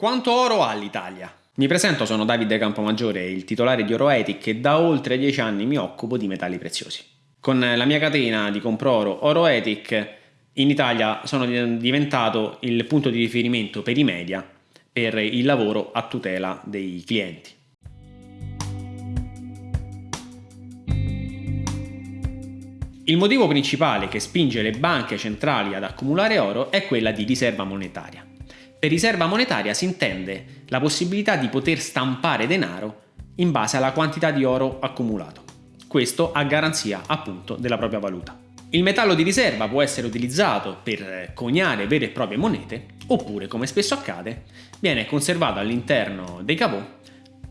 Quanto oro ha l'Italia? Mi presento, sono Davide Campomaggiore, il titolare di Oroetic e da oltre 10 anni mi occupo di metalli preziosi. Con la mia catena di compro oro Oroetic in Italia sono diventato il punto di riferimento per i media per il lavoro a tutela dei clienti. Il motivo principale che spinge le banche centrali ad accumulare oro è quella di riserva monetaria. Per riserva monetaria si intende la possibilità di poter stampare denaro in base alla quantità di oro accumulato. Questo a garanzia appunto della propria valuta. Il metallo di riserva può essere utilizzato per coniare vere e proprie monete oppure, come spesso accade, viene conservato all'interno dei cavò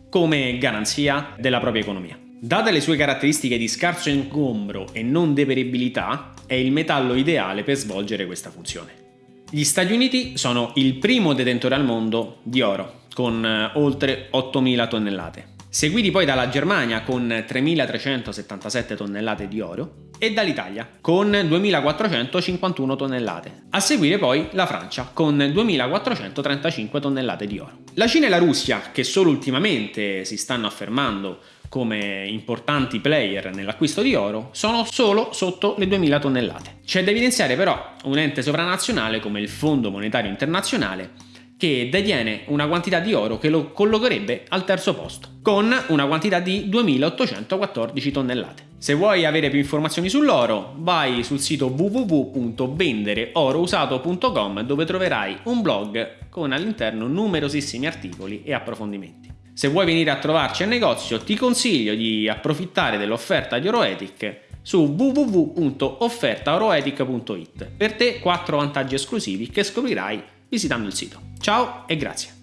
come garanzia della propria economia. Date le sue caratteristiche di scarso ingombro e non deperibilità, è il metallo ideale per svolgere questa funzione. Gli Stati Uniti sono il primo detentore al mondo di oro, con eh, oltre 8.000 tonnellate, seguiti poi dalla Germania con 3.377 tonnellate di oro e dall'Italia con 2.451 tonnellate. A seguire poi la Francia con 2.435 tonnellate di oro. La Cina e la Russia, che solo ultimamente si stanno affermando come importanti player nell'acquisto di oro sono solo sotto le 2000 tonnellate. C'è da evidenziare però un ente sovranazionale come il Fondo Monetario Internazionale che detiene una quantità di oro che lo collocherebbe al terzo posto, con una quantità di 2814 tonnellate. Se vuoi avere più informazioni sull'oro, vai sul sito www.vendereorousato.com dove troverai un blog con all'interno numerosissimi articoli e approfondimenti. Se vuoi venire a trovarci al negozio ti consiglio di approfittare dell'offerta di Oroetic su www.offertaoroetic.it. Per te 4 vantaggi esclusivi che scoprirai visitando il sito. Ciao e grazie!